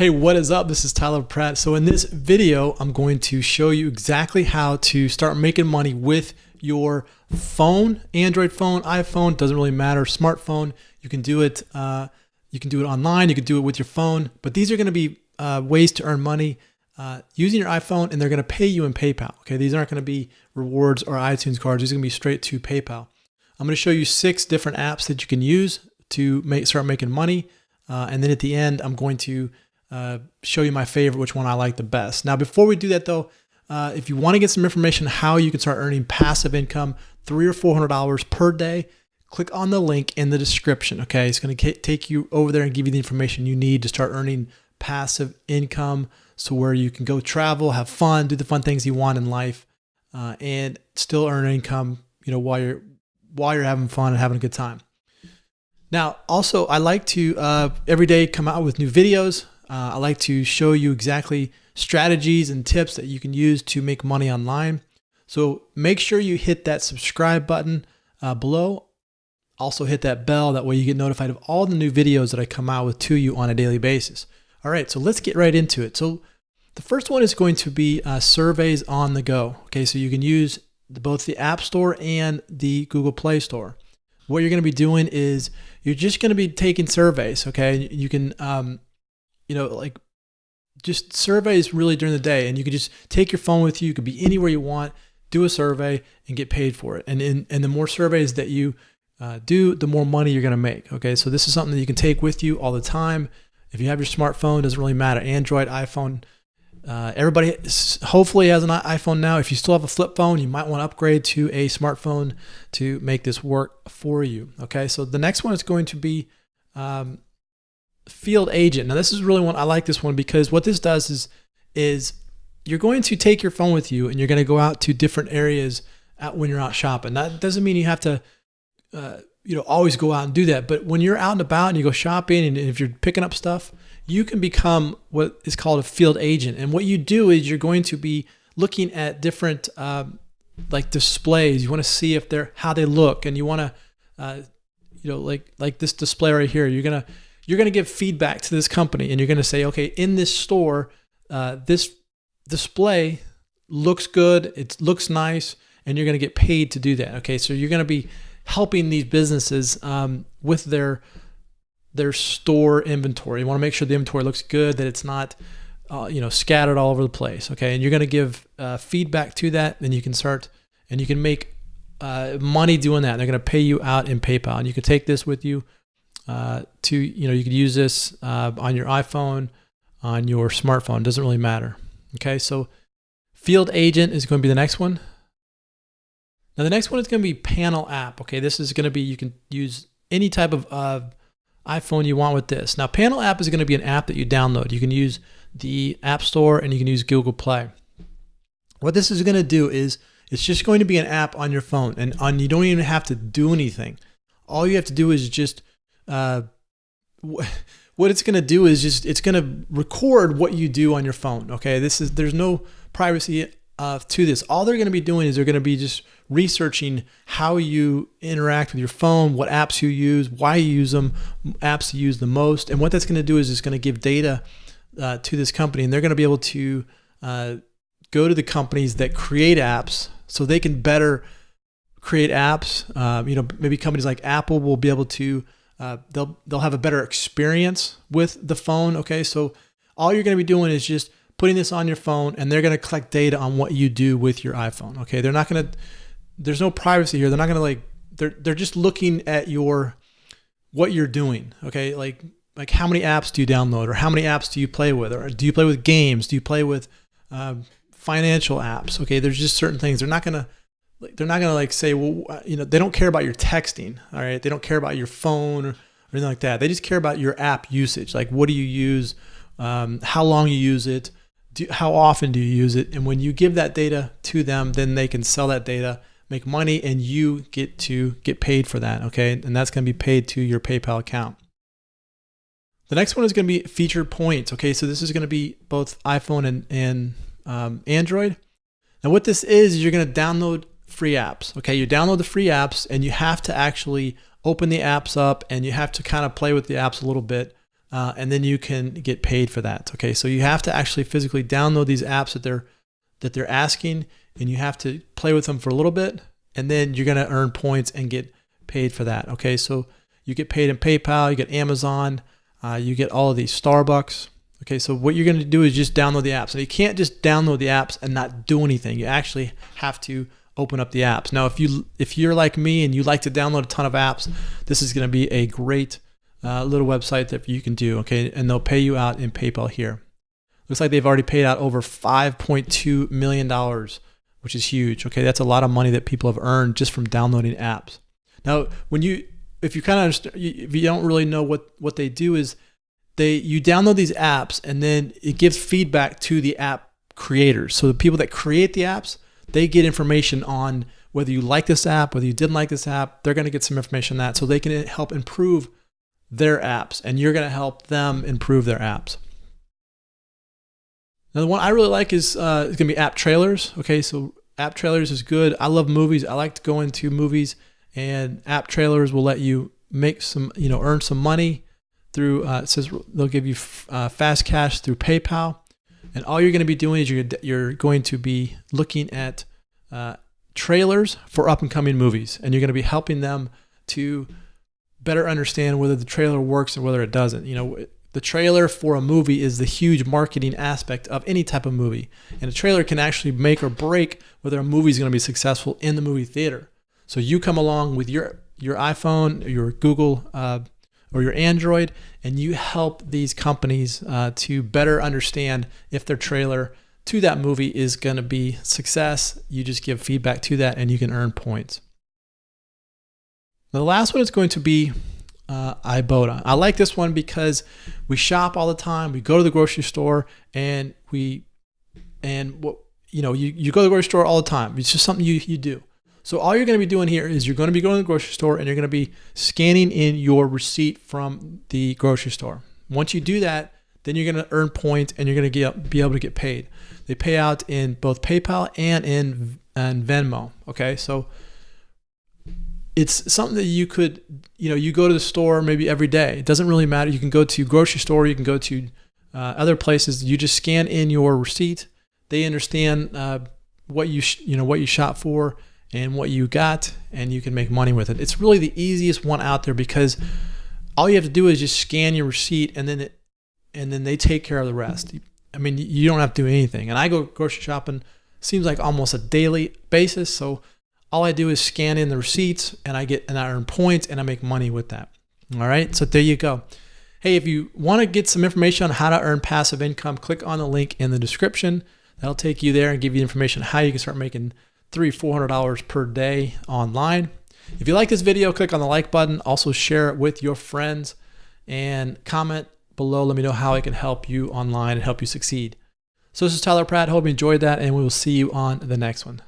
Hey, what is up? This is Tyler Pratt. So in this video, I'm going to show you exactly how to start making money with your phone, Android phone, iPhone, doesn't really matter, smartphone. You can do it. Uh, you can do it online. You can do it with your phone. But these are going to be uh, ways to earn money uh, using your iPhone, and they're going to pay you in PayPal. Okay, these aren't going to be rewards or iTunes cards. These are going to be straight to PayPal. I'm going to show you six different apps that you can use to make start making money, uh, and then at the end, I'm going to uh, show you my favorite, which one I like the best. Now, before we do that though, uh, if you want to get some information how you can start earning passive income, three or four hundred dollars per day, click on the link in the description. Okay, it's going to take you over there and give you the information you need to start earning passive income, so where you can go travel, have fun, do the fun things you want in life, uh, and still earn income. You know, while you're while you're having fun and having a good time. Now, also, I like to uh, every day come out with new videos. Uh, I like to show you exactly strategies and tips that you can use to make money online. So make sure you hit that subscribe button uh, below. Also hit that bell. That way you get notified of all the new videos that I come out with to you on a daily basis. All right, so let's get right into it. So the first one is going to be uh, surveys on the go. Okay, so you can use both the App Store and the Google Play Store. What you're going to be doing is you're just going to be taking surveys. Okay, you can um, you know, like just surveys really during the day and you could just take your phone with you. You could be anywhere you want, do a survey and get paid for it. And in, and the more surveys that you uh, do, the more money you're going to make. Okay. So this is something that you can take with you all the time. If you have your smartphone, doesn't really matter. Android, iPhone, uh, everybody hopefully has an iPhone now. If you still have a flip phone, you might want to upgrade to a smartphone to make this work for you. Okay. So the next one is going to be, um, field agent. Now this is really one I like this one because what this does is is you're going to take your phone with you and you're going to go out to different areas when you're out shopping. That doesn't mean you have to uh, you know always go out and do that, but when you're out and about and you go shopping and if you're picking up stuff, you can become what is called a field agent. And what you do is you're going to be looking at different um, like displays. You want to see if they're how they look, and you want to uh, you know like like this display right here. You're gonna you're going to give feedback to this company and you're going to say, okay, in this store, uh, this display looks good, it looks nice, and you're going to get paid to do that. Okay, so you're going to be helping these businesses um, with their their store inventory. You want to make sure the inventory looks good, that it's not uh, you know scattered all over the place. Okay, and you're going to give uh, feedback to that, and you can start and you can make uh, money doing that. They're going to pay you out in PayPal, and you can take this with you uh, to, you know, you could use this uh, on your iPhone, on your smartphone, doesn't really matter. Okay, so field agent is going to be the next one. Now the next one is going to be panel app. Okay, this is going to be, you can use any type of uh, iPhone you want with this. Now panel app is going to be an app that you download. You can use the App Store and you can use Google Play. What this is going to do is it's just going to be an app on your phone and on you don't even have to do anything. All you have to do is just uh, what it's going to do is just it's going to record what you do on your phone. Okay, this is there's no privacy uh, to this. All they're going to be doing is they're going to be just researching how you interact with your phone, what apps you use, why you use them, apps you use the most, and what that's going to do is it's going to give data uh, to this company, and they're going to be able to uh, go to the companies that create apps so they can better create apps. Uh, you know, maybe companies like Apple will be able to uh, they'll they'll have a better experience with the phone. Okay, so all you're going to be doing is just putting this on your phone, and they're going to collect data on what you do with your iPhone. Okay, they're not going to. There's no privacy here. They're not going to like. They're they're just looking at your what you're doing. Okay, like like how many apps do you download, or how many apps do you play with, or do you play with games? Do you play with uh, financial apps? Okay, there's just certain things. They're not going to they're not gonna like say, well, you know, they don't care about your texting. All right, they don't care about your phone or, anything like that. They just care about your app usage. Like, what do you use? Um, how long you use it? Do, how often do you use it? And when you give that data to them, then they can sell that data, make money, and you get to get paid for that. Okay, and that's gonna be paid to your PayPal account. The next one is going to be feature points. Okay, so this is going to be both iPhone and, and um, Android. Now, what this is, is you're going to download free apps. Okay, you download the free apps and you have to actually open the apps up and you have to kind of play with the apps a little bit uh, and then you can get paid for that. Okay, so you have to actually physically download these apps that they're that they're asking, and you have to play with them for a little bit, and then you're gonna earn points and get paid for that. Okay, so you get paid in PayPal, you get Amazon, uh, you get all of these Starbucks. Okay, so what you're gonna do is just download the apps. And you can't just download the apps and not do anything. You actually have to open up the apps. Now, if you if you're like me and you like to download a ton of apps, this is gonna be a great uh, little website that you can do. Okay, and they'll pay you out in PayPal here. Looks like they've already paid out over 5.2 million dollars, which is huge. Okay, that's a lot of money that people have earned just from downloading apps. Now, when you if you kind of if you don't really know what what they do is they you download these apps and then it gives feedback to the app creators. So the people that create the apps, they get information on whether you like this app, whether you didn't like this app, they're going to get some information on that so they can help improve their apps and you're going to help them improve their apps. Now the one I really like is uh, going to be app trailers. Okay, so app trailers is good. I love movies. I like to go into movies and app trailers will let you make some, you know, earn some money through, uh, it says they'll give you uh, fast cash through PayPal. And all you're going to be doing is you're, you're going to be looking at uh, trailers for up and coming movies. And you're going to be helping them to better understand whether the trailer works or whether it doesn't. You know, the trailer for a movie is the huge marketing aspect of any type of movie. And a trailer can actually make or break whether a movie is going to be successful in the movie theater. So you come along with your your iPhone, your Google, uh, or your Android, and you help these companies uh, to better understand if their trailer to that movie is going to be success. You just give feedback to that, and you can earn points. The last one is going to be uh, Ibotta. I like this one because we shop all the time. We go to the grocery store, and we and what you know you, you go to the grocery store all the time. It's just something you you do. So all you're going to be doing here is you're going to be going to the grocery store and you're going to be scanning in your receipt from the grocery store. Once you do that, then you're going to earn points and you're going to be able to get paid. They pay out in both PayPal and in and Venmo. Okay, so it's something that you could, you know, you go to the store maybe every day. It doesn't really matter. You can go to grocery store, you can go to uh, other places. You just scan in your receipt. They understand uh, what you you know what you shop for and what you got and you can make money with it. It's really the easiest one out there because all you have to do is just scan your receipt and then it and then they take care of the rest. I mean, you don't have to do anything. And I go grocery shopping seems like almost a daily basis, so all I do is scan in the receipts and I get and I earn points and I make money with that. All right? So there you go. Hey, if you want to get some information on how to earn passive income, click on the link in the description. That'll take you there and give you information how you can start making three, four hundred dollars per day online. If you like this video, click on the like button. Also share it with your friends and comment below. Let me know how I can help you online and help you succeed. So this is Tyler Pratt. Hope you enjoyed that and we will see you on the next one.